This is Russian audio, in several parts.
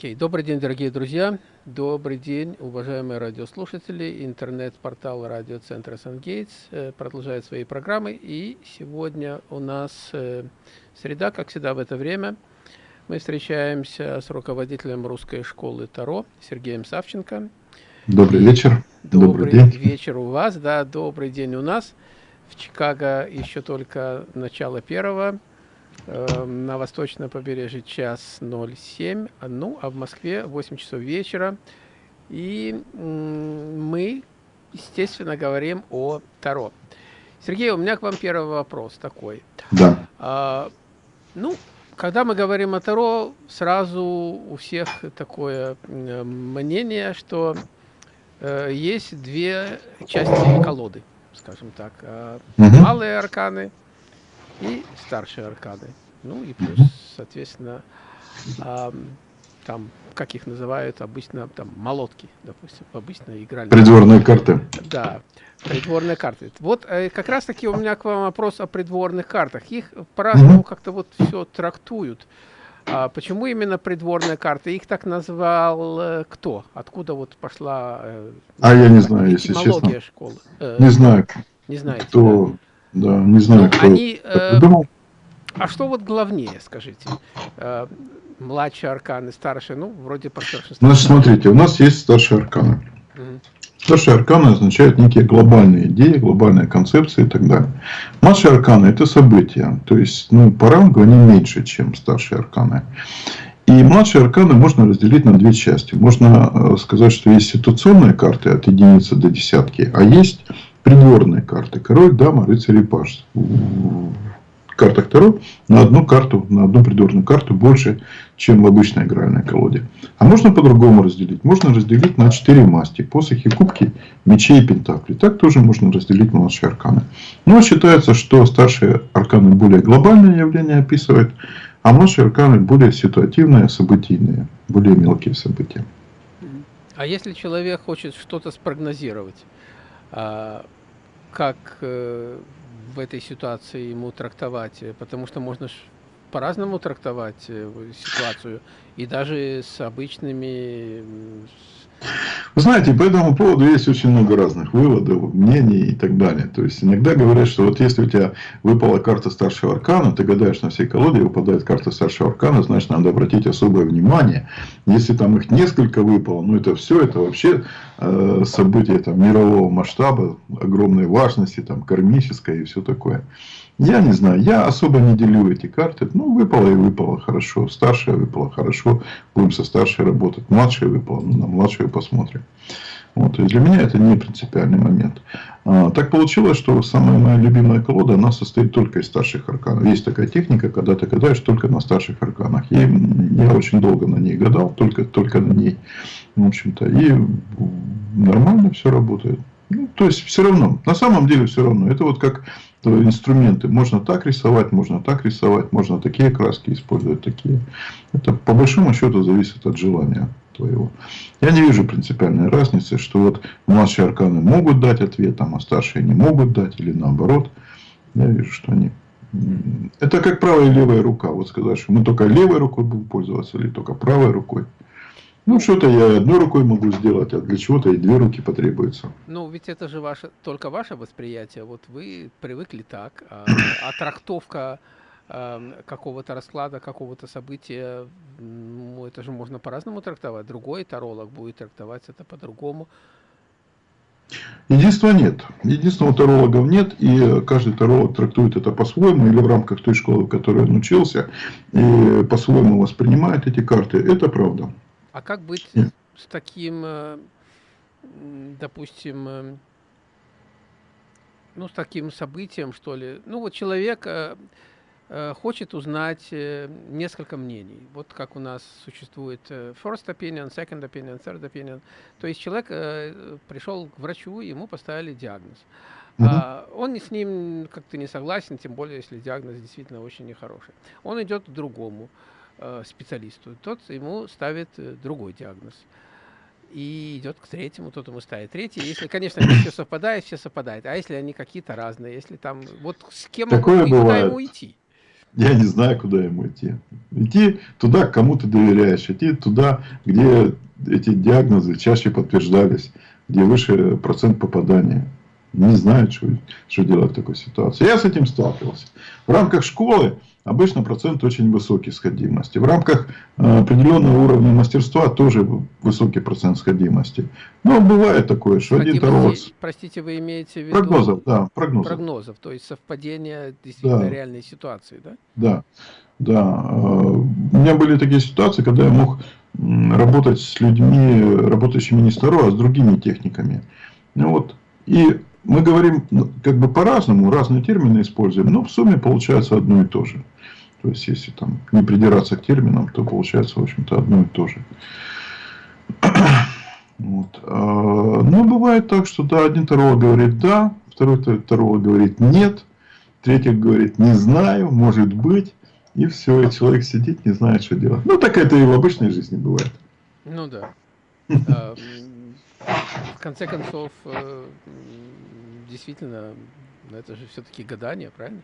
Окей, okay. добрый день, дорогие друзья, добрый день, уважаемые радиослушатели. Интернет-портал радиоцентра Сангейтс э, продолжает свои программы, и сегодня у нас э, среда, как всегда в это время. Мы встречаемся с руководителем русской школы Таро Сергеем Савченко. Добрый вечер. Добрый, добрый день. вечер у вас, да, добрый день у нас. В Чикаго еще только начало первого на восточном побережье час 07, ну, а в Москве 8 часов вечера. И мы, естественно, говорим о Таро. Сергей, у меня к вам первый вопрос такой. Да. А, ну, когда мы говорим о Таро, сразу у всех такое мнение, что э, есть две части колоды, скажем так. Э, угу. Малые арканы и старшие аркады. Ну и плюс, соответственно, там, как их называют обычно, там, молотки, допустим, обычно играли. Придворные карты. Да, придворные карты. Вот э, как раз таки у меня к вам вопрос о придворных картах. Их по-разному как-то вот все трактуют. А почему именно придворные карты? Их так назвал э, кто? Откуда вот пошла э, а я не знаю, если честно. школы? Э, не знаю. Не знаете, кто, да? Да, не знаю, ну, кто они, э, придумал. А что вот главнее, скажите? Э, младшие арканы, старшие, ну, вроде по старшинству. Значит, смотрите, у нас есть старшие арканы. Угу. Старшие арканы означают некие глобальные идеи, глобальные концепции и так далее. Младшие арканы – это события. То есть, ну, по рангу они меньше, чем старшие арканы. И младшие арканы можно разделить на две части. Можно э, сказать, что есть ситуационные карты от единицы до десятки, а есть придворные карты. Король, дама, рыцарь и паж. В Таро на одну карту, на одну придворную карту больше, чем в обычной игральной колоде. А можно по-другому разделить. Можно разделить на четыре масти. Посохи, кубки, мечи и пентакли. Так тоже можно разделить младшие арканы. Но считается, что старшие арканы более глобальные явления описывают, а младшие арканы более ситуативные, событийные, более мелкие события. А если человек хочет что-то спрогнозировать, а, как э, в этой ситуации ему трактовать, потому что можно по-разному трактовать э, ситуацию, и даже с обычными вы знаете, по этому поводу есть очень много разных выводов, мнений и так далее. То есть, иногда говорят, что вот если у тебя выпала карта старшего аркана, ты гадаешь на всей колоде, выпадает карта старшего аркана, значит, надо обратить особое внимание. Если там их несколько выпало, ну, это все, это вообще э, событие там, мирового масштаба, огромной важности, там, кармическое и все такое. Я не знаю, я особо не делю эти карты. Ну, выпало и выпало, хорошо. Старшая выпала, хорошо. Будем со старшей работать. Младшая выпала, ну, на младшую посмотрим. Вот, и для меня это не принципиальный момент. А, так получилось, что самая моя любимая колода, она состоит только из старших арканов. Есть такая техника, когда ты гадаешь только на старших арканах. И я очень долго на ней гадал, только, только на ней. В общем-то, и нормально все работает. Ну, то есть, все равно, на самом деле все равно. Это вот как инструменты. Можно так рисовать, можно так рисовать, можно такие краски использовать, такие. Это по большому счету зависит от желания твоего. Я не вижу принципиальной разницы, что вот младшие арканы могут дать ответ, а старшие не могут дать, или наоборот. Я вижу, что они... Это как правая и левая рука. Вот сказать, что мы только левой рукой будем пользоваться, или только правой рукой. Ну, что-то я одной рукой могу сделать, а для чего-то и две руки потребуется. Ну, ведь это же ваше, только ваше восприятие. Вот вы привыкли так, а, а трактовка а, какого-то расклада, какого-то события, ну, это же можно по-разному трактовать. Другой таролог будет трактовать это по-другому. Единства нет. Единственного тарологов нет, и каждый таролог трактует это по-своему, или в рамках той школы, в которой он учился, и по-своему воспринимает эти карты. Это правда. А как быть с таким, э, допустим, э, ну, с таким событием, что ли? Ну, вот человек э, хочет узнать несколько мнений. Вот как у нас существует first opinion, second opinion, third opinion. То есть человек пришел к врачу, ему поставили диагноз. Uh -huh. Он с ним как-то не согласен, тем более, если диагноз действительно очень нехороший. Он идет к другому. Э, специалисту, тот ему ставит э, другой диагноз. И идет к третьему, тот ему ставит третий. Если, конечно, все совпадает, все совпадает. А если они какие-то разные, если там, вот с кем Такое ему, бывает. ему идти? я не знаю, куда ему идти. Идти туда, кому ты доверяешь, идти туда, где эти диагнозы чаще подтверждались, где выше процент попадания. Не знаю, что, что делать в такой ситуации. Я с этим сталкивался. В рамках школы обычно процент очень высокий сходимости. В рамках э, определенного уровня мастерства тоже высокий процент сходимости. Но бывает такое, что один таролог... Простите, вы имеете в виду... Прогнозов, да, прогнозов. Прогнозов, то есть совпадение действительно да. реальной ситуации, да? Да, да. Э, у меня были такие ситуации, когда я мог работать с людьми, работающими не с Таро, а с другими техниками. Ну вот, и мы говорим ну, как бы по-разному, разные термины используем, но в сумме получается одно и то же. То есть, если там не придираться к терминам, то получается, в общем-то, одно и то же. Вот. А, но бывает так, что да, один таролог говорит да, второй таролог говорит нет, третий говорит не знаю, может быть, и все, и человек сидит, не знает, что делать. Ну, так это и в обычной жизни бывает. Ну да. А, в конце концов, э, действительно, это же все-таки гадание, правильно?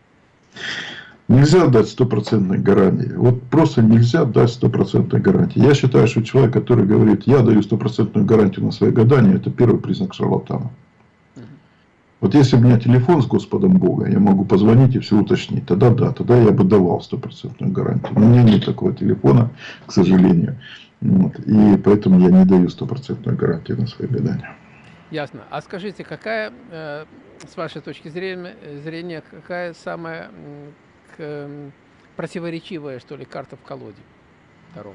Нельзя дать стопроцентной гарантии. Вот просто нельзя дать стопроцентной гарантии. Я считаю, что человек, который говорит, я даю стопроцентную гарантию на свои гадания, это первый признак шарлатана. Вот если у меня телефон с Господом Бога, я могу позвонить и все уточнить, тогда да, тогда я бы давал стопроцентную гарантию. Но у меня нет такого телефона, к сожалению. Вот, и поэтому я не даю стопроцентную гарантию на свои гадания. Ясно. А скажите, какая, э, с вашей точки зрения, зрения какая самая противоречивая, что ли, карта в колоде Таро?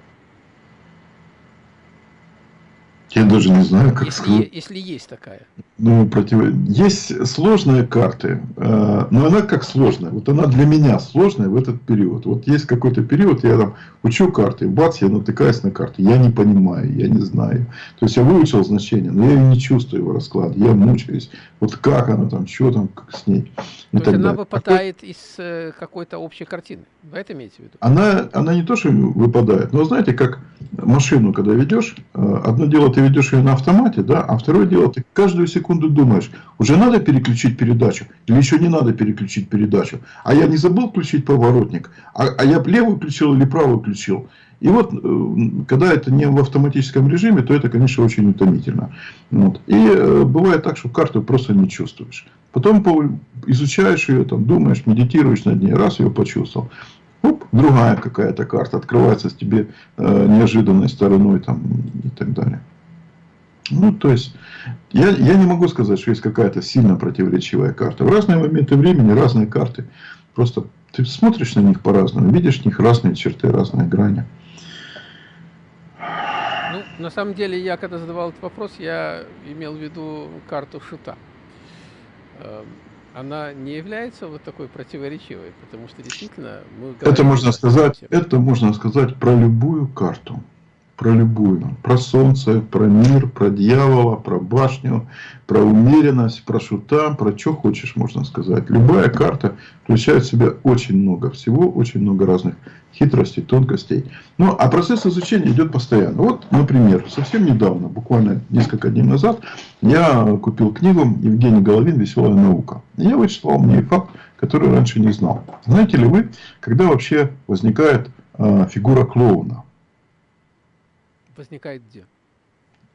Я даже не знаю, как если, сказать. Если есть такая. Ну, против... Есть сложные карты, э, но она как сложная. Вот она для меня сложная в этот период. Вот есть какой-то период, я там учу карты, и бац, я натыкаюсь на карты. Я не понимаю, я не знаю. То есть я выучил значение, но я не чувствую его расклад. Я мучаюсь. Вот как она там, что там, как с ней. То есть она выпадает из э, какой-то общей картины. Вы это имеете в виду? Она, она не то, что выпадает, но знаете, как машину, когда ведешь, э, одно дело ты ведешь ее на автомате, да, а второе дело ты каждую секунду думаешь, уже надо переключить передачу или еще не надо переключить передачу. А я не забыл включить поворотник, а, а я левую включил или правую включил. И вот, э, когда это не в автоматическом режиме, то это, конечно, очень утомительно. Вот. И э, бывает так, что карту просто не чувствуешь. Потом изучаешь ее, там, думаешь, медитируешь над ней, раз ее почувствовал. Оп, другая какая-то карта открывается с тебе э, неожиданной стороной там, и так далее. Ну, то есть, я, я не могу сказать, что есть какая-то сильно противоречивая карта. В разные моменты времени разные карты. Просто ты смотришь на них по-разному, видишь в них разные черты, разные грани. Ну, на самом деле, я когда задавал этот вопрос, я имел в виду карту шута. Эм, она не является вот такой противоречивой, потому что действительно мы это можно сказать, это можно сказать про любую карту про любую. Про солнце, про мир, про дьявола, про башню, про умеренность, про шута, про что хочешь, можно сказать. Любая карта включает в себя очень много всего, очень много разных хитростей, тонкостей. Ну, а процесс изучения идет постоянно. Вот, например, совсем недавно, буквально несколько дней назад, я купил книгу Евгений Головин «Веселая наука». Я вычислил мне факт, который раньше не знал. Знаете ли вы, когда вообще возникает э, фигура клоуна? Возникает где?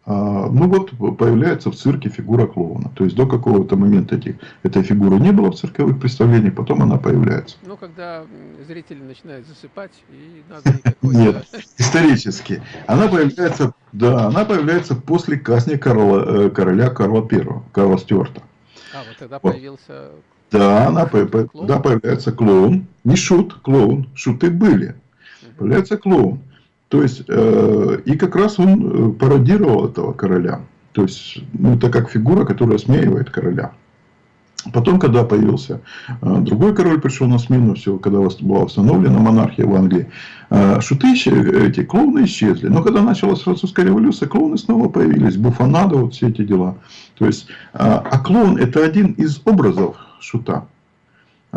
А, ну вот появляется в цирке фигура клоуна. То есть до какого-то момента этих, этой фигуры не было в цирковых представлениях, потом она появляется. Ну, когда зрители начинают засыпать, и надо Нет, исторически. Она появляется, да, она появляется после казни Карла, э, короля Карла I, Карла Стюарта. А, вот тогда вот. появился... Да, она, клоун? да, появляется клоун. Не шут, клоун. Шуты были. Угу. Появляется клоун. То есть, э, и как раз он э, пародировал этого короля. То есть, ну, это как фигура, которая смеивает короля. Потом, когда появился э, другой король, пришел на смену, все, когда была восстановлена монархия в Англии, э, шуты, эти клоуны исчезли. Но когда началась французская революция, клоуны снова появились, буфанада, вот все эти дела. То есть, а клоун это один из образов шута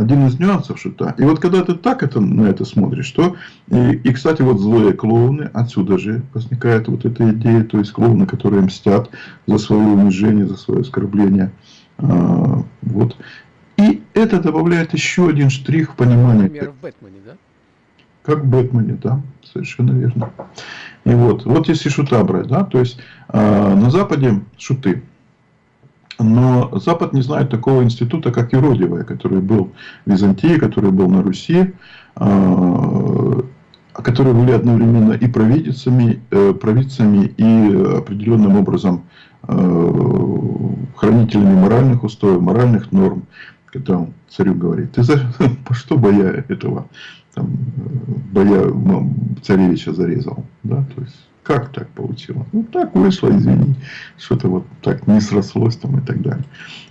один из нюансов шута. И вот когда ты так это, на это смотришь, то... И, и, кстати, вот злые клоуны, отсюда же возникает вот эта идея, то есть клоуны, которые мстят за свое унижение, за свое оскорбление. А, вот. И это добавляет еще один штрих в понимание. Например, в Бэтмене, да? Как в Бэтмене, да, совершенно верно. И вот, вот если шута брать, да, то есть э, на Западе шуты, но Запад не знает такого института, как юродивая, который был в Византии, который был на Руси, э, которые были одновременно и провидицами, э, провидцами и определенным образом э, хранителями моральных устоев, моральных норм. Когда он царю говорит, ты за что боя этого там, боя царевича зарезал? Да? То есть, как так получилось? Ну, так вышло, извини, что-то вот так не срослось там и так далее.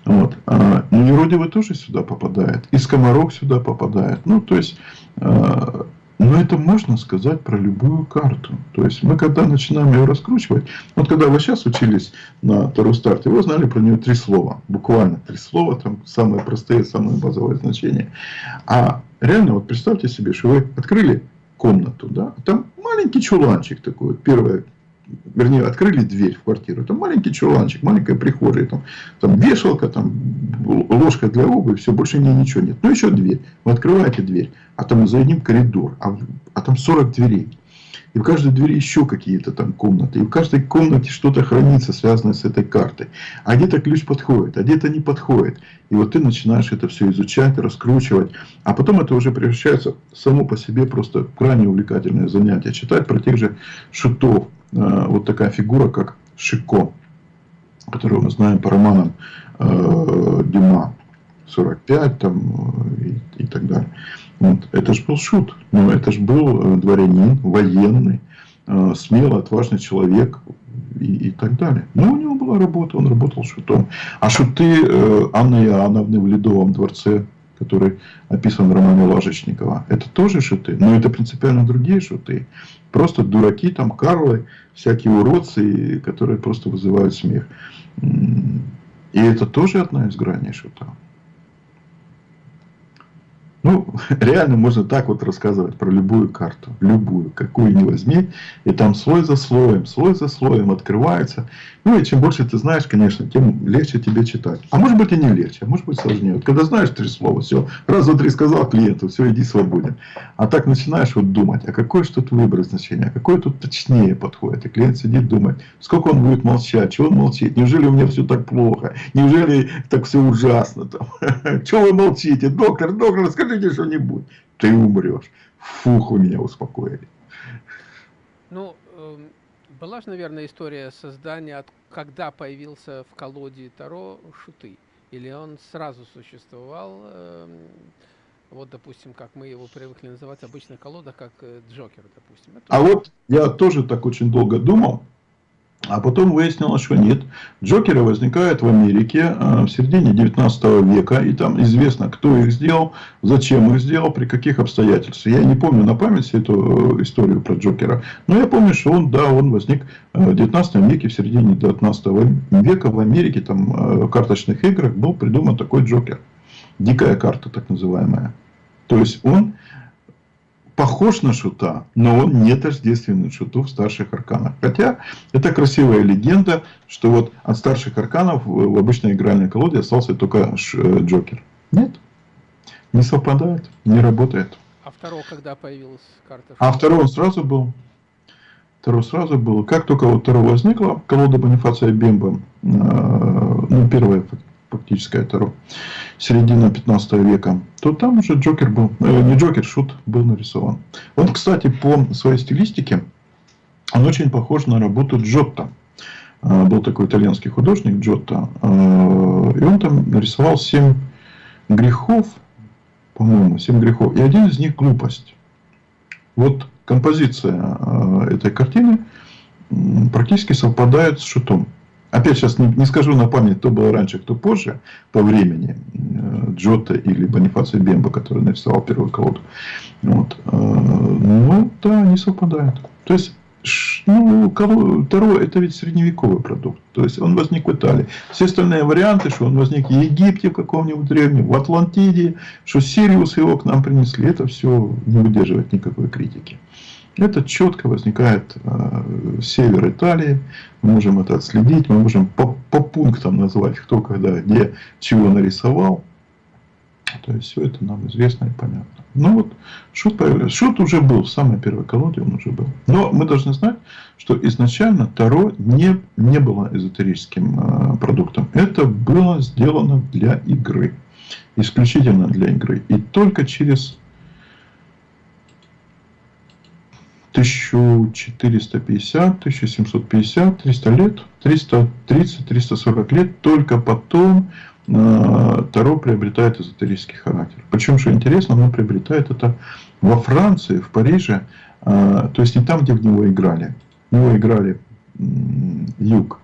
Вот. А, и Еродивый тоже сюда попадает, и Скоморох сюда попадает. Ну, то есть, а, но это можно сказать про любую карту. То есть мы когда начинаем ее раскручивать, вот когда вы сейчас учились на Таро старте, вы знали про нее три слова. Буквально три слова, там самые простые, самые базовые значения. А реально, вот представьте себе, что вы открыли комнату, да, там маленький чуланчик такой, первое вернее, открыли дверь в квартиру, там маленький чуланчик, маленькая прихожая, там, там вешалка, там ложка для обуви, все, больше не, ничего нет. Ну, еще дверь. Вы открываете дверь, а там за одним коридор, а, а там 40 дверей. И в каждой двери еще какие-то там комнаты. И в каждой комнате что-то хранится, связанное с этой картой. А где-то ключ подходит, а где-то не подходит. И вот ты начинаешь это все изучать, раскручивать. А потом это уже превращается само по себе просто в крайне увлекательное занятие. Читать про тех же шутов. Э, вот такая фигура, как Шико, которую мы знаем по романам э, Дюма. 45 там, э, и, и так далее. Вот. Это же был шут, но это же был э, дворянин, военный, э, смелый, отважный человек и, и так далее. Но у него была работа, он работал шутом. А шуты э, Анны Иоанновны в Ледовом дворце, который описан в романе Ложечникова, это тоже шуты, но это принципиально другие шуты. Просто дураки, там, Карлы, всякие уродцы, которые просто вызывают смех. И это тоже одна из граней шута. Ну, реально можно так вот рассказывать про любую карту, любую, какую ни возьми, и там слой за слоем, слой за слоем открывается. Ну и чем больше ты знаешь, конечно, тем легче тебе читать. А может быть и не легче, а может быть сложнее. Вот когда знаешь три слова, все, раз, два, три сказал клиенту, все, иди свободен. А так начинаешь вот думать, а какое что тут выбрать значение, а какое тут точнее подходит. И клиент сидит думает, сколько он будет молчать, чего он молчит, неужели у меня все так плохо, неужели так все ужасно, там, чего вы молчите, доктор, доктор, скажи скажите что-нибудь, ты умрешь. Фух, вы меня успокоили. Ну, эм, была же, наверное, история создания, когда появился в колоде Таро Шуты. Или он сразу существовал, эм, вот, допустим, как мы его привыкли называть обычно колода, как э, Джокер, допустим. Это а вот я тоже так очень долго думал, а потом выяснилось, что нет. Джокеры возникают в Америке э, в середине 19 века. И там известно, кто их сделал, зачем их сделал, при каких обстоятельствах. Я не помню на память эту э, историю про Джокера. Но я помню, что он, да, он возник э, в 19 веке, в середине 19 века в Америке, там, в карточных играх был придуман такой Джокер. Дикая карта, так называемая. То есть, он похож на шута, но он не тождественный шуту в старших арканах. Хотя это красивая легенда, что вот от старших арканов в обычной игральной колоде остался только э, Джокер. Нет, не совпадает, не работает. А второго когда появилась карта? А второй он сразу был. Второй сразу был. Как только вот второй возникла, колода Бонифация Бемба, э, ну, первая фактическое Таро, середина 15 века, то там уже Джокер был, э, не Джокер, Шут был нарисован. Он, кстати, по своей стилистике, он очень похож на работу Джотто. Э, был такой итальянский художник Джотто, э, и он там нарисовал 7 грехов, по-моему, 7 грехов, и один из них глупость. Вот композиция э, этой картины практически совпадает с Шутом. Опять сейчас не, не скажу на память, кто был раньше, кто позже по времени. Э, Джота или Бонифаций Бемба, который нарисовал первую колоду. Вот. Э, ну, да, не совпадает. То есть, ну, Таро это ведь средневековый продукт. То есть, он возник в Италии. Все остальные варианты, что он возник в Египте в каком-нибудь древнем, в Атлантиде, что Сириус его к нам принесли, это все не выдерживает никакой критики. Это четко возникает э, север Италии. Мы можем это отследить, мы можем по, по пунктам назвать, кто когда, где, чего нарисовал. То есть все это нам известно и понятно. Ну вот, шут появился. Шут уже был, в самой первой колоде он уже был. Но мы должны знать, что изначально Таро не, не было эзотерическим э, продуктом. Это было сделано для игры. Исключительно для игры. И только через 1450, 1750, 300 лет, 330, 340 лет, только потом Э, Таро приобретает эзотерический характер. Причем, что интересно, оно приобретает это во Франции, в Париже, э, то есть не там, где в него играли. В него играли юг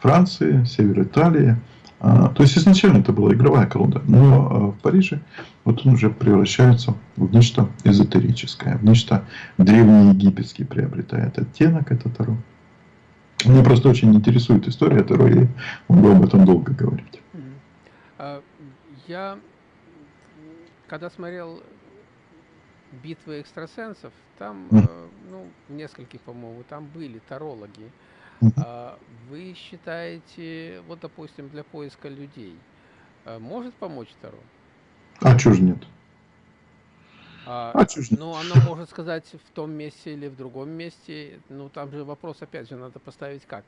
Франции, север Италии. Э, то есть изначально это была игровая колода, но в Париже вот он уже превращается в нечто эзотерическое, в нечто древнеегипетский приобретает оттенок это Таро. Мне просто очень интересует история Таро, и могу об этом долго говорить. А, я, когда смотрел битвы экстрасенсов, там, э, ну, нескольких, по-моему, там были тарологи. А вы считаете, вот, допустим, для поиска людей, э, может помочь Таро? А чё же нет? А, а чё ж нет? Ну, оно может сказать в том месте или в другом месте. Ну, там же вопрос, опять же, надо поставить как.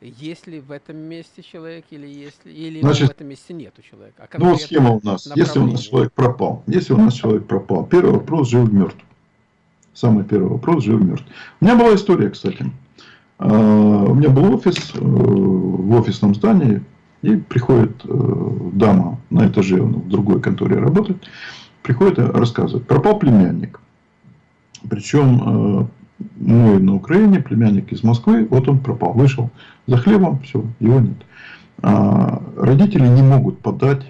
Есть ли в этом месте человек или, если, или Значит, в этом месте нету человека? А ну, схема у нас. Если у нас человек пропал. Если у нас человек пропал. Первый вопрос, жив мертв. Самый первый вопрос, жив мертв. У меня была история, кстати. А, у меня был офис э, в офисном здании. И приходит э, дама на этаже, он в другой конторе работает. Приходит и рассказывает. Пропал племянник. Причем э, мой на Украине, племянник из Москвы, вот он пропал, вышел за хлебом, все, его нет. А родители не могут подать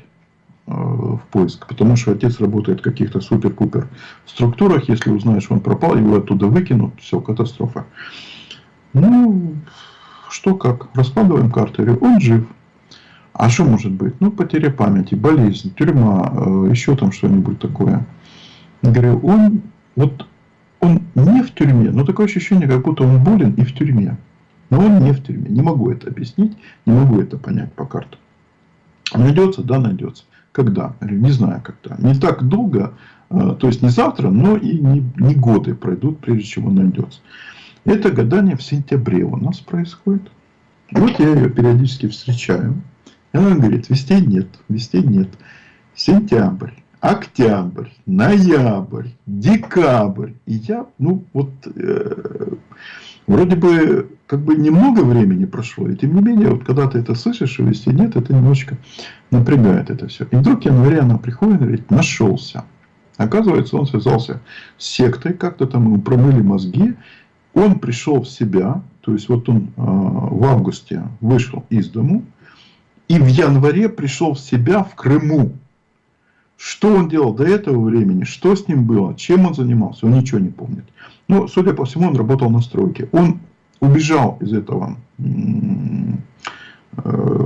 э, в поиск, потому что отец работает в каких-то супер-пупер структурах, если узнаешь, что он пропал, его оттуда выкинут, все, катастрофа. Ну, что как, раскладываем карты, он жив. А что может быть? Ну, потеря памяти, болезнь, тюрьма, э, еще там что-нибудь такое. Говорю, он вот он не в тюрьме, но такое ощущение, как будто он болен и в тюрьме. Но он не в тюрьме. Не могу это объяснить, не могу это понять по картам. Найдется? Да, найдется. Когда? Не знаю, когда. Не так долго, э, то есть не завтра, но и не, не годы пройдут, прежде чем он найдется. Это гадание в сентябре у нас происходит. Вот я ее периодически встречаю. И она говорит, вестей нет, вестей нет. Сентябрь октябрь, ноябрь, декабрь. И я, ну вот, э, вроде бы, как бы немного времени прошло, и тем не менее, вот когда ты это слышишь, и вести нет, это немножечко напрягает это все. И вдруг январе она приходит и говорит, нашелся. Оказывается, он связался с сектой, как-то там ему промыли мозги, он пришел в себя, то есть вот он э, в августе вышел из дому, и в январе пришел в себя в Крыму. Что он делал до этого времени, что с ним было, чем он занимался, он ничего не помнит. Но, судя по всему, он работал на стройке. Он убежал из этого э,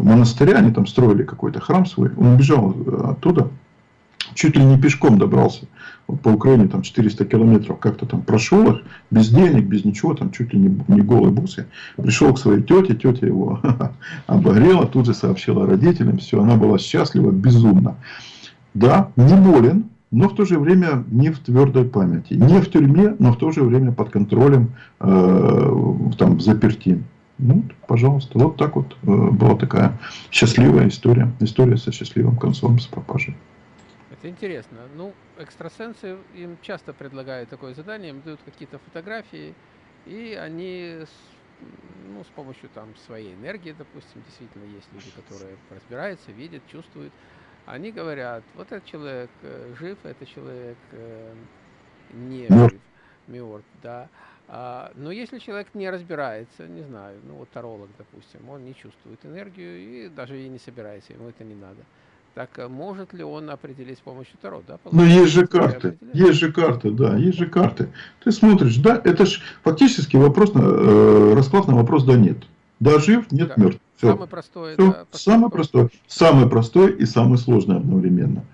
монастыря, они там строили какой-то храм свой, он убежал оттуда, чуть ли не пешком добрался. Вот по Украине там 400 километров как-то там прошел их, без денег, без ничего, там чуть ли не, не голый бусы. Пришел к своей тете, тетя его обогрела, тут же сообщила родителям, все, она была счастлива, безумно. Да, не болен, но в то же время не в твердой памяти. Не в тюрьме, но в то же время под контролем, э, там, заперти. Ну, пожалуйста, вот так вот э, была такая счастливая история. История со счастливым концом, с пропажей. Это интересно. Ну, экстрасенсы им часто предлагают такое задание, им дают какие-то фотографии, и они с, ну, с помощью там своей энергии, допустим, действительно есть люди, которые разбираются, видят, чувствуют, они говорят, вот этот человек э, жив, этот человек э, не жив, мертв, да. А, но если человек не разбирается, не знаю, ну вот таролог, допустим, он не чувствует энергию и даже и не собирается, ему это не надо. Так э, может ли он определить с помощью Таро? Да, ну есть же карты, есть же карты, да, есть же карты. Ты смотришь, да, это же фактически вопрос, на, э, расклад на вопрос да нет. Да жив, нет да. мертв. Все. Самый простой. Все. Это самый простой. Самый простой и самый сложный одновременно.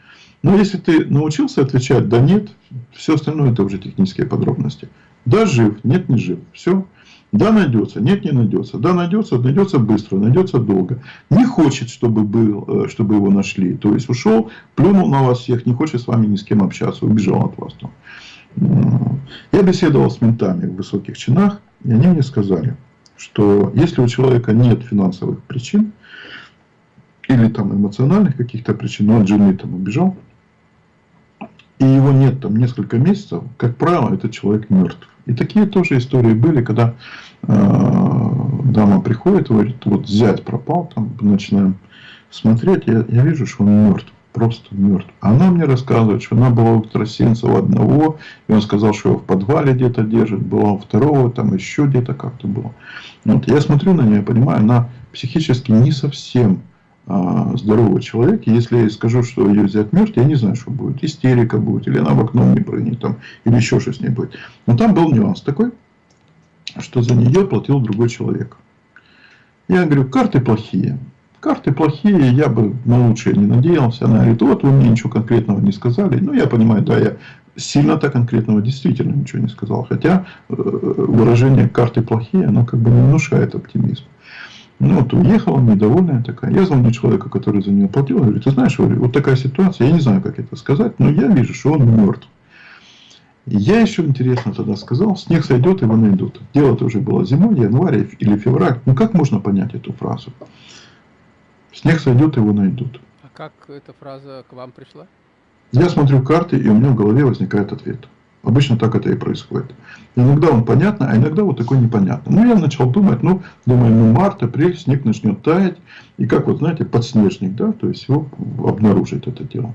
Но если ты научился отвечать да нет, все остальное это уже технические подробности. Да, жив, нет, не жив. Все. Да, найдется. Нет, не найдется. Да, найдется. Найдется быстро, найдется долго. Не хочет, чтобы, был, э, чтобы его нашли. То есть ушел, плюнул на вас всех, не хочет с вами ни с кем общаться, убежал от вас. Там. Я беседовал с ментами в высоких чинах, и они мне сказали, что если у человека нет финансовых причин, или там эмоциональных каких-то причин, ну, от жены там убежал, и его нет там несколько месяцев, как правило, этот человек мертв. И такие тоже истории были, когда э, дама приходит, говорит, вот зять пропал, там начинаем смотреть, я, я вижу, что он мертв, просто мертв. Она мне рассказывает, что она была у Тросинцева одного, и он сказал, что его в подвале где-то держит, была у второго, там еще где-то как-то было. Вот, я смотрю на нее, понимаю, она психически не совсем а, здоровый человек, если я скажу, что ее взять мертв, я не знаю, что будет. Истерика будет, или она в окно не прыгнет, там, или еще что с ней будет. Но там был нюанс такой, что за нее платил другой человек. Я говорю, карты плохие. Карты плохие, я бы на лучшее не надеялся. Она говорит, вот вы мне ничего конкретного не сказали. Ну, я понимаю, да, я сильно-то конкретного действительно ничего не сказал. Хотя э, выражение карты плохие, оно как бы не внушает оптимизм. Ну, вот уехала, недовольная такая. Я звоню человеку, который за нее платил, говорю, ты знаешь, вот такая ситуация, я не знаю, как это сказать, но я вижу, что он мертв. Я еще интересно тогда сказал, снег сойдет, его найдут. Дело-то уже было зимой, январь или февраль. Ну, как можно понять эту фразу? Снег сойдет, его найдут. А как эта фраза к вам пришла? Я смотрю карты, и у меня в голове возникает ответ. Обычно так это и происходит. Иногда он понятно, а иногда вот такой непонятно. Ну, я начал думать, ну, думаю, ну, март, апрель, снег начнет таять. И как вот, знаете, подснежник, да, то есть его обнаружит это дело.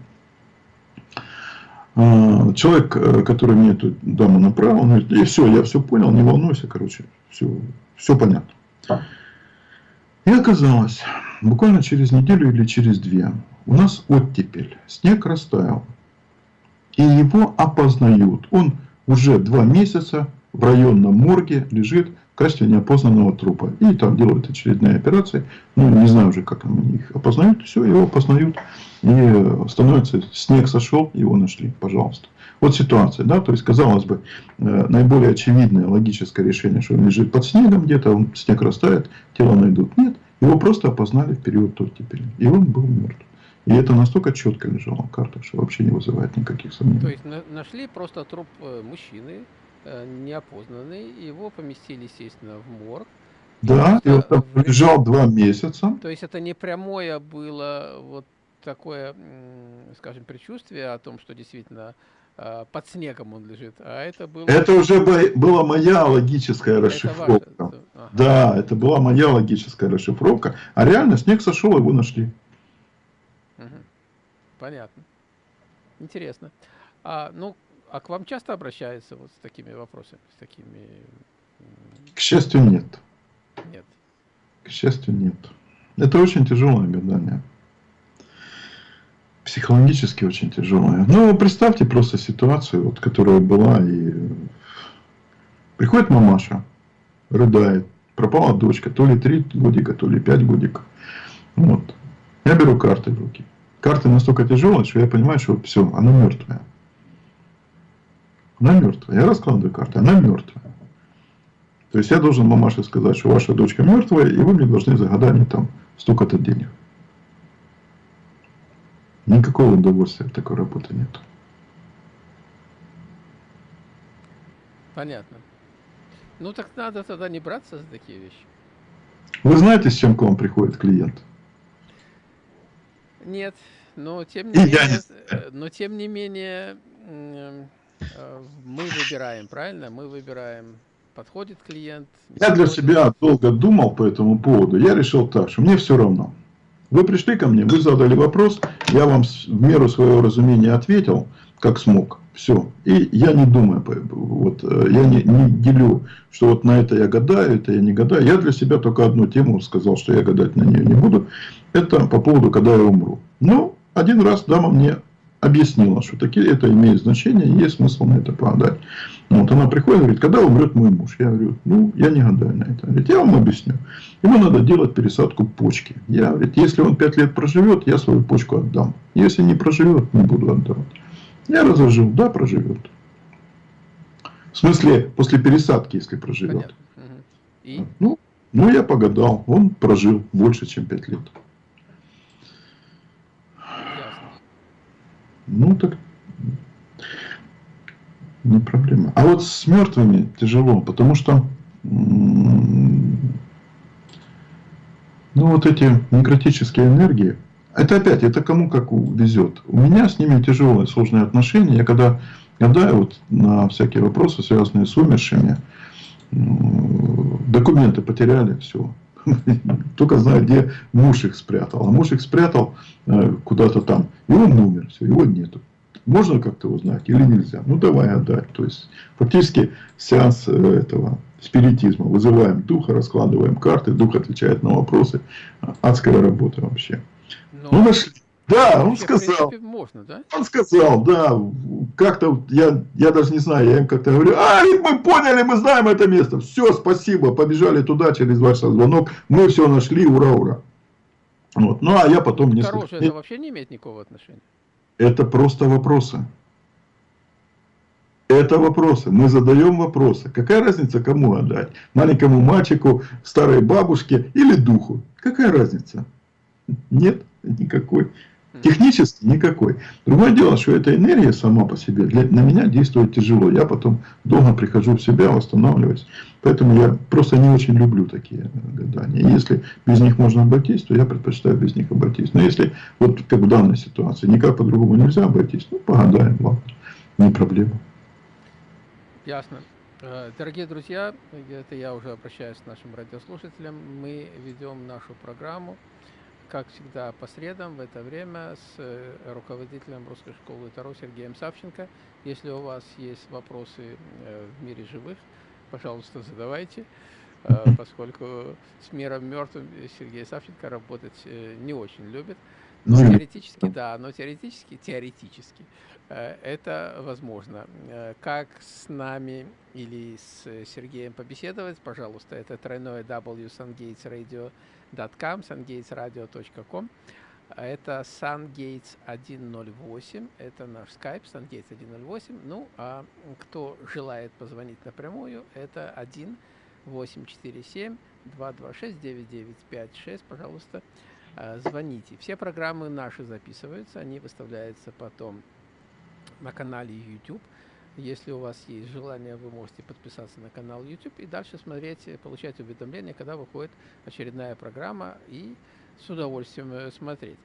А, человек, э, который мне эту даму направил, он говорит, и все, я все понял, не волнуйся, короче, все, все понятно. И оказалось, буквально через неделю или через две, у нас оттепель, снег растаял и его опознают. Он уже два месяца в районном морге лежит в качестве неопознанного трупа. И там делают очередные операции. Ну, не знаю уже, как они их опознают. Все, его опознают. И становится, снег сошел, его нашли, пожалуйста. Вот ситуация, да, то есть, казалось бы, э, наиболее очевидное логическое решение, что он лежит под снегом где-то, он, снег растает, тело найдут. Нет, его просто опознали в период оттепели. И он был мертв. И это настолько четко лежало в картах, что вообще не вызывает никаких сомнений. То есть на нашли просто труп э, мужчины, э, неопознанный, его поместили, естественно, в морг. Да, и он там в... лежал два месяца. То есть это не прямое было вот такое, скажем, предчувствие о том, что действительно э, под снегом он лежит, а это было... Это уже была моя логическая расшифровка. Это ваша... ага. Да, это была моя логическая расшифровка. А реально снег сошел, его нашли. Понятно. Интересно. А, ну, а к вам часто обращаются вот с такими вопросами, с такими... К счастью, нет. Нет. К счастью, нет. Это очень тяжелое гадание. Психологически очень тяжелое. Ну, представьте просто ситуацию, вот, которая была, и приходит мамаша, рыдает, пропала дочка, то ли три годика, то ли пять годиков. Вот. Я беру карты в руки. Карта настолько тяжелая, что я понимаю, что все, она мертвая. Она мертвая. Я раскладываю карты, она мертвая. То есть я должен мамаше сказать, что ваша дочка мертвая, и вы мне должны за гадание там столько-то денег. Никакого удовольствия от такой работы нет. Понятно. Ну так надо тогда не браться за такие вещи. Вы знаете, с чем к вам приходит клиент? Нет, но тем не менее, э, но тем не менее э, мы выбираем, правильно? Мы выбираем, подходит клиент. Я для себя долго думал по этому поводу. Я решил так, что мне все равно. Вы пришли ко мне, вы задали вопрос, я вам в меру своего разумения ответил, как смог. Все. И я не думаю, вот, э, я не, не делю, что вот на это я гадаю, это я не гадаю. Я для себя только одну тему сказал, что я гадать на нее не буду. Это по поводу, когда я умру. Ну, один раз дама мне объяснила, что такие, это имеет значение, есть смысл на это подать. Вот она приходит и говорит, когда умрет мой муж? Я говорю, ну, я не гадаю на это. Говорит, я вам объясню. Ему надо делать пересадку почки. Я говорю, если он 5 лет проживет, я свою почку отдам. Если не проживет, не буду отдавать. Я разложил, да, проживет. В смысле, после пересадки, если проживет. И? Ну, ну, я погадал. Он прожил больше, чем пять лет. Ясно. Ну, так не проблема. А вот с мертвыми тяжело, потому что ну вот эти некротические энергии, это опять, это кому как везет. У меня с ними тяжелые, сложные отношения. Я когда гадаю вот на всякие вопросы, связанные с умершими, документы потеряли, все. Только знаю, где муж их спрятал. А муж их спрятал э, куда-то там. И он умер, все, его нету. Можно как-то узнать или нельзя? Ну, давай отдать. То есть, фактически, сеанс э, этого спиритизма. Вызываем духа, раскладываем карты, дух отвечает на вопросы. Адская работа вообще. Но... Ну, нашли. Да, он сказал. Принципе, можно, да? Он сказал, да. Как-то я, я даже не знаю, я им как-то говорю, а, мы поняли, мы знаем это место. Все, спасибо, побежали туда через ваш звонок. Мы все нашли, ура, ура. Вот. Ну, а я потом не Хорошее это вообще не имеет никакого отношения. Это просто вопросы. Это вопросы. Мы задаем вопросы. Какая разница, кому отдать? Маленькому мальчику, старой бабушке или духу? Какая разница? Нет, никакой. Технически никакой. Другое дело, что эта энергия сама по себе для, на меня действует тяжело. Я потом долго прихожу в себя, восстанавливаюсь. Поэтому я просто не очень люблю такие гадания. Если без них можно обойтись, то я предпочитаю без них обойтись. Но если вот как в данной ситуации никак по-другому нельзя обойтись, ну погадаем, ладно, не проблема. Ясно. Э, дорогие друзья, это я уже обращаюсь к нашим радиослушателям. Мы ведем нашу программу как всегда, по средам в это время с э, руководителем Русской школы Таро Сергеем Савченко. Если у вас есть вопросы э, в мире живых, пожалуйста, задавайте, э, поскольку с миром мертвым Сергей Савченко работать не очень любит. Но теоретически, да, но теоретически, теоретически это возможно. Как с нами или с Сергеем побеседовать, пожалуйста, это тройное W Sungates Radio sungatesradio.com. Это SunGates 108, это наш Skype, SunGates 108. Ну, а кто желает позвонить напрямую, это 1 847 226 9956, пожалуйста, а, звоните. Все программы наши записываются, они выставляются потом на канале YouTube. Если у вас есть желание, вы можете подписаться на канал YouTube и дальше смотреть, получать уведомления, когда выходит очередная программа и с удовольствием э, смотреть.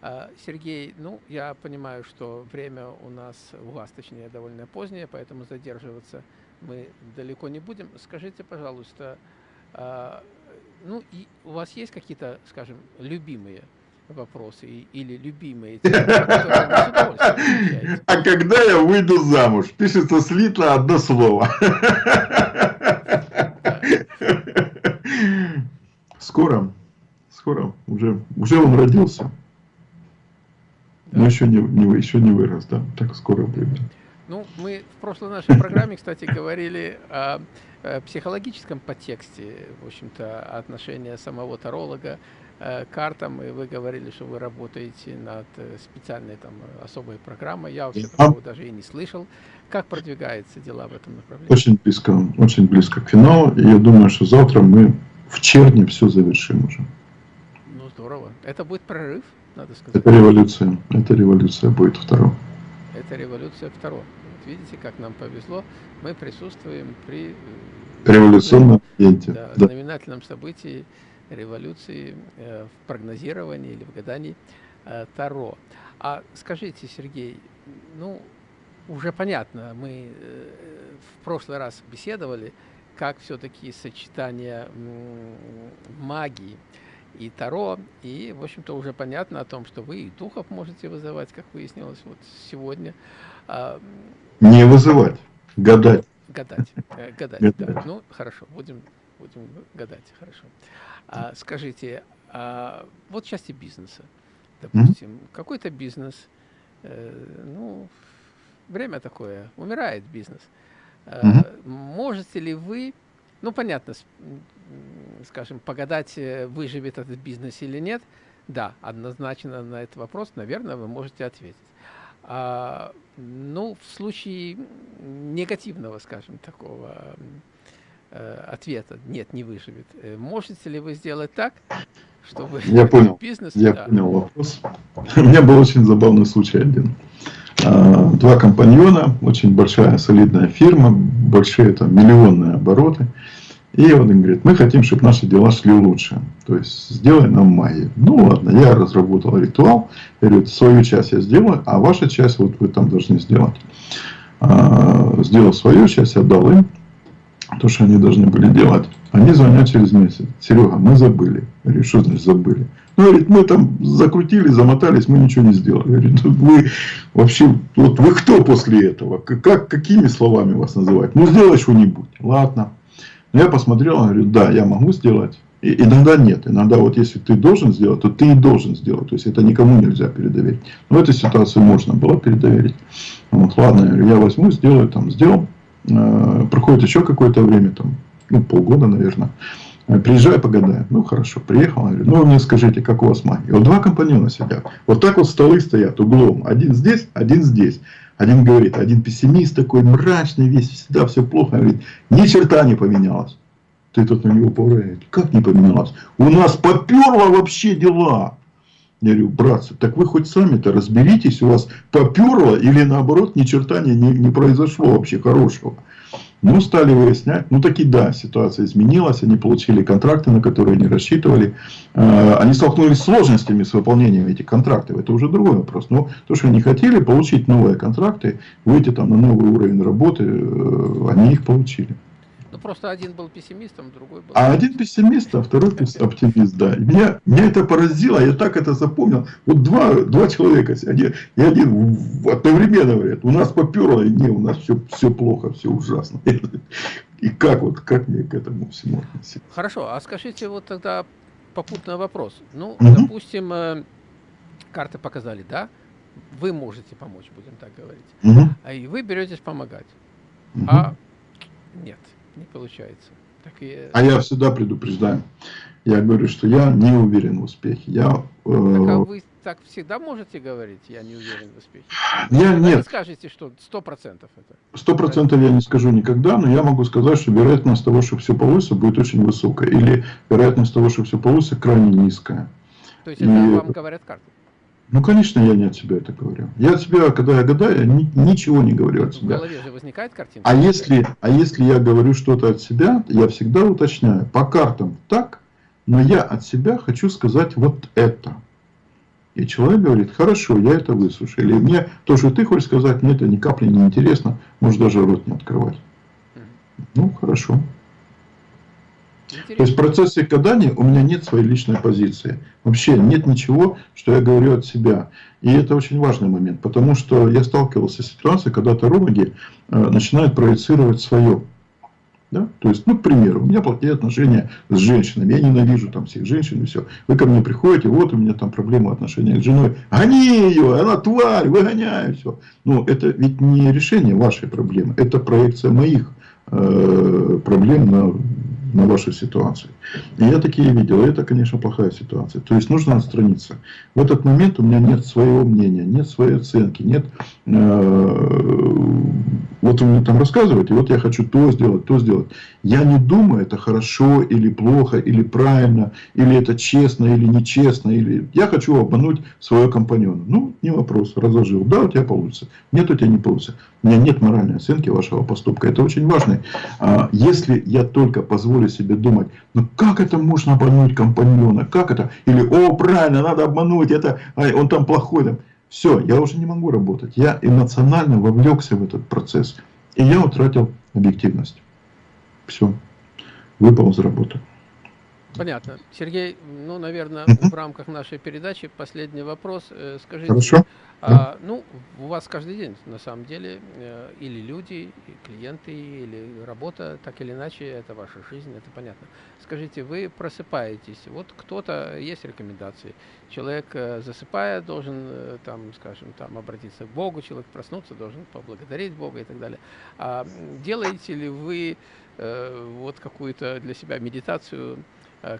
А, Сергей, ну, я понимаю, что время у нас, у вас, точнее, довольно позднее, поэтому задерживаться мы далеко не будем. Скажите, пожалуйста, а, ну, и у вас есть какие-то, скажем, любимые вопросы или любимые темы, А когда я выйду замуж? Пишется слитно одно слово. Скоро, скоро, уже, уже он родился. Но еще не, не, еще не вырос, да, так скоро будет. Ну, мы в прошлой нашей программе, кстати, говорили о, о психологическом подтексте, в общем-то, отношения самого таролога Э, картам, и вы говорили, что вы работаете над э, специальной там особой программой. Я вообще такого даже и не слышал. Как продвигаются дела в этом направлении? Очень близко, очень близко к финалу. И я думаю, что завтра мы в черне все завершим уже. Ну, здорово. Это будет прорыв, надо сказать. Это революция. Это революция будет второго. Это революция второго. Вот видите, как нам повезло. Мы присутствуем при... Э, Революционном да, да. знаменательном событии революции э, в прогнозировании или в гадании э, Таро. А скажите, Сергей, ну, уже понятно, мы э, в прошлый раз беседовали, как все-таки сочетание магии и Таро, и, в общем-то, уже понятно о том, что вы и духов можете вызывать, как выяснилось вот сегодня. А, Не вызывать, гадать. Гадать, гадать, гадать. Да. Ну, хорошо, будем, будем гадать, хорошо. А, скажите, а вот части бизнеса, допустим, mm -hmm. какой-то бизнес, э, ну, время такое, умирает бизнес. Э, mm -hmm. Можете ли вы, ну, понятно, скажем, погадать, э, выживет этот бизнес или нет? Да, однозначно на этот вопрос, наверное, вы можете ответить. А, ну, в случае негативного, скажем, такого э, ответа «нет, не выживет». Э, можете ли вы сделать так, чтобы я понял. бизнес... Я да. понял вопрос. У меня был очень забавный случай один. А, два компаньона, очень большая солидная фирма, большие там миллионные обороты. И он говорит, мы хотим, чтобы наши дела шли лучше. То есть, сделай нам магию. Ну ладно, я разработал ритуал. Я говорю, свою часть я сделаю, а ваша часть вот вы там должны сделать. А, сделал свою часть, отдал им то, что они должны были делать. Они звонят через месяц. Серега, мы забыли. Я говорю, что значит забыли? Ну, говорит, мы там закрутили, замотались, мы ничего не сделали. Я говорю, вы вообще, вот вы кто после этого? Как, какими словами вас называть? Ну, сделай что-нибудь. Ладно. Но я посмотрел, говорю, да, я могу сделать. И иногда нет. Иногда вот если ты должен сделать, то ты и должен сделать. То есть это никому нельзя передоверить. Но в этой ситуации можно было передоверить. Вот, ладно, я, говорю, я возьму, сделаю, там, сделал. Э, проходит еще какое-то время, там, ну, полгода, наверное. Э, приезжай, погадай. Ну, хорошо, приехал. Говорю, ну, мне скажите, как у вас магия? Вот два компаньона сидят. Вот так вот столы стоят углом. Один здесь, один здесь. Один говорит, один пессимист такой мрачный, весь всегда все плохо. Говорит, ни черта не поменялось. Ты тут на него повторяешь. Как не поменялось? У нас поперло вообще дела. Я говорю, братцы, так вы хоть сами-то разберитесь, у вас поперло или наоборот ни черта не, не, не произошло вообще хорошего. Ну, стали выяснять. Ну, таки да, ситуация изменилась. Они получили контракты, на которые они рассчитывали. Э, они столкнулись с сложностями с выполнением этих контрактов. Это уже другой вопрос. Но то, что они хотели, получить новые контракты, выйти там на новый уровень работы, э, они их получили. Ну, просто один был пессимистом, другой был... А один пессимист, а второй оптимист, да. И меня, меня это поразило, я так это запомнил. Вот два, два человека, один, и один одновременно говорят, у нас поперло, и не, у нас все, все плохо, все ужасно. И как вот, как мне к этому всему относиться? Хорошо, а скажите вот тогда попутный вопрос. Ну, Мгм. допустим, э, карты показали, да? Вы можете помочь, будем так говорить. А и вы беретесь помогать. мгм. А нет, не получается. Так и, А я всегда предупреждаю. Я говорю, что я не уверен в успехе. Я, так а э, вы так всегда можете говорить, я не уверен в успехе? я Вы не нет, скажете, что сто процентов это. сто процентов я не скажу никогда, но я могу сказать, что вероятность того, что все получится, будет очень высокая. Или вероятность того, что все получится, крайне низкая. То есть это И- вам говорят карты. Ну, конечно, я не от себя это говорю. Я от себя, когда я гадаю, я ни- ничего не говорю от В себя. голове же возникает картинка. А если, а если я говорю что-то от себя, я всегда уточняю. По картам так, но я от себя хочу сказать вот это. И человек говорит, хорошо, я это выслушаю. Или мне то, что ты хочешь сказать, мне это ни капли не интересно, можешь даже рот не открывать. Ну, хорошо. То есть в процессе гадания у меня нет своей личной позиции. Вообще нет ничего, что я говорю от себя. И это очень важный момент, потому что я сталкивался с ситуацией, когда тарологи э, начинают проецировать свое. Да? То есть, ну, к примеру, у меня плохие отношения с женщинами, я ненавижу там всех женщин и все. Вы ко мне приходите, вот у меня там проблема отношения с женой, гони ее, она тварь, выгоняй, все. Ну, это ведь не решение вашей проблемы, это проекция моих э, проблем на, на вашу ситуацию. И я такие видел, это, конечно, плохая ситуация. То есть нужно отстраниться. В этот момент у меня нет своего мнения, нет своей оценки, нет... э, вот он мне там рассказывает, и вот я хочу то сделать, то сделать. Я не думаю, это хорошо или плохо, или правильно, или это честно, или нечестно. Или... Я хочу обмануть своего компаньона. Ну, не вопрос, разложил. Да, у тебя получится. Нет, у тебя не получится. У меня нет моральной оценки вашего поступка. Это очень важно. А, Если я только позволю себе думать, ну как это можно обмануть компаньона? Как это? Или, о, правильно, надо обмануть, это, ай, он там плохой. Там. Все, я уже не могу работать. Я эмоционально вовлекся в этот процесс. И я утратил объективность. Все. Выпал из работы. Понятно. Сергей, ну, наверное, Мгм. в рамках нашей передачи последний вопрос. Э, Скажите, Хорошо? а, ну, у вас каждый день, на самом деле, э, или люди, и клиенты, или работа, так или иначе, это ваша жизнь, это понятно. Скажите, вы просыпаетесь, вот кто-то, есть рекомендации, человек, э, засыпая, должен, там, скажем, там, обратиться к Богу, человек проснуться, должен поблагодарить Бога и так далее. А делаете ли вы э, вот какую-то для себя медитацию,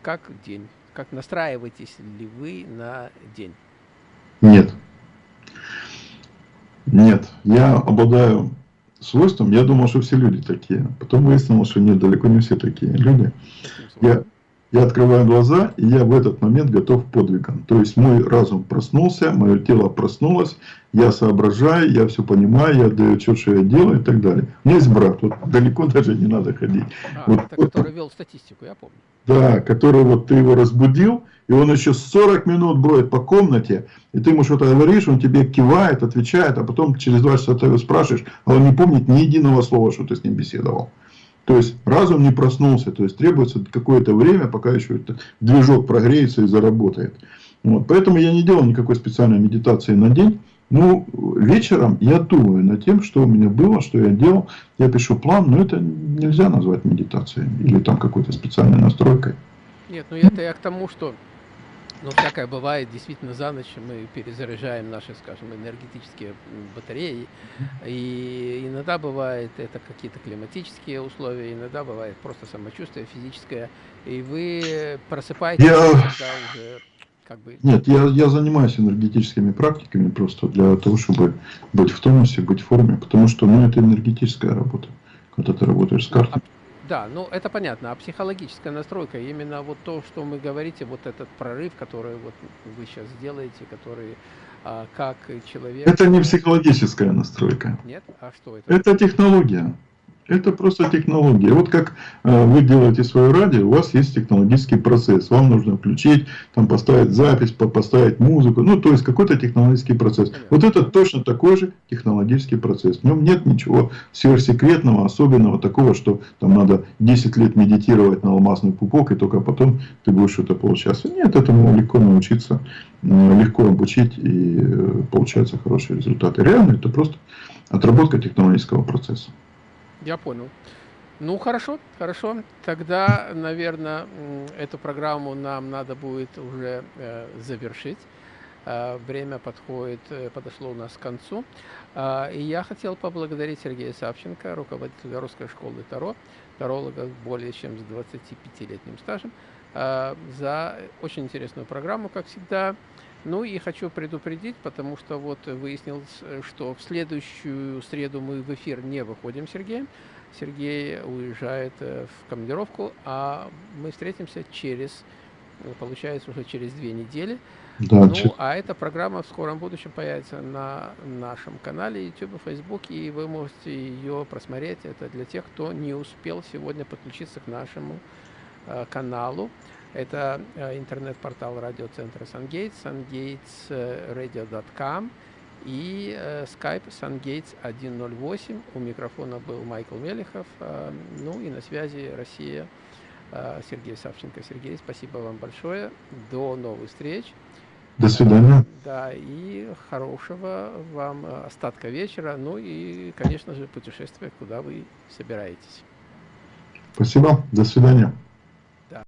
как день? Как настраиваетесь ли вы на день? Нет. Нет. Я обладаю свойством. Я думал, что все люди такие. Потом выяснилось, что нет, далеко не все такие люди. Я, я открываю глаза, и я в этот момент готов к подвигам. То есть мой разум проснулся, мое тело проснулось, я соображаю, я все понимаю, я даю отчет, что я делаю и так далее. У меня есть брат, вот далеко даже не надо ходить. А, вот, это который вел статистику, я помню. Да, который вот ты его разбудил, и он еще 40 минут бродит по комнате, и ты ему что-то говоришь, он тебе кивает, отвечает, а потом через два часа ты его спрашиваешь, а он не помнит ни единого слова, что ты с ним беседовал. То есть разум не проснулся, то есть требуется какое-то время, пока еще этот движок прогреется и заработает. Вот. Поэтому я не делал никакой специальной медитации на день. Ну, вечером я думаю над тем, что у меня было, что я делал. Я пишу план, но это нельзя назвать медитацией или там какой-то специальной настройкой. Нет, ну это я к тому, что ну, всякое бывает, действительно, за ночь мы перезаряжаем наши, скажем, энергетические батареи. И иногда бывает это какие-то климатические условия, иногда бывает просто самочувствие физическое. И вы просыпаетесь, я... когда уже как бы... Нет, я, я занимаюсь энергетическими практиками просто для того, чтобы быть в тонусе, быть в форме. Потому что ну, это энергетическая работа, когда ты работаешь с картой. Да, ну это понятно. А психологическая настройка, именно вот то, что мы говорите, вот этот прорыв, который вот вы сейчас делаете, который а, как человек... Это не психологическая настройка. Нет? А что это? Это технология. Это просто технология. Вот как э, вы делаете свое радио, у вас есть технологический процесс. Вам нужно включить, там поставить запись, поставить музыку. Ну, то есть какой-то технологический процесс. Вот это точно такой же технологический процесс. В нем нет ничего сверхсекретного, особенного, такого, что там надо 10 лет медитировать на алмазный пупок, и только потом ты будешь что-то получаться. Нет, этому легко научиться, легко обучить, и э, получаются хорошие результаты. Реально, это просто отработка технологического процесса. Я понял. Ну, хорошо, хорошо. Тогда, наверное, эту программу нам надо будет уже э, завершить. Э, время подходит, э, подошло у нас к концу. Э, и я хотел поблагодарить Сергея Савченко, руководителя Русской школы Таро, таролога более чем с 25-летним стажем, э, за очень интересную программу, как всегда. Ну и хочу предупредить, потому что вот выяснилось, что в следующую среду мы в эфир не выходим с Сергеем. Сергей уезжает э, в командировку, а мы встретимся через, получается, уже через две недели. Да, ну, чуть... а эта программа в скором будущем появится на нашем канале YouTube, Facebook, и вы можете ее просмотреть. Это для тех, кто не успел сегодня подключиться к нашему э, каналу. Это э, интернет-портал радиоцентра SunGates, sungatesradio.com и э, Skype SunGates 108. У микрофона был Майкл Мелехов. Э, ну и на связи Россия а, Сергей Савченко. Сергей, спасибо вам большое. До новых встреч. До свидания. Да, и хорошего вам э, остатка вечера, ну и, конечно же, путешествия, куда вы собираетесь. Спасибо, до свидания. Да.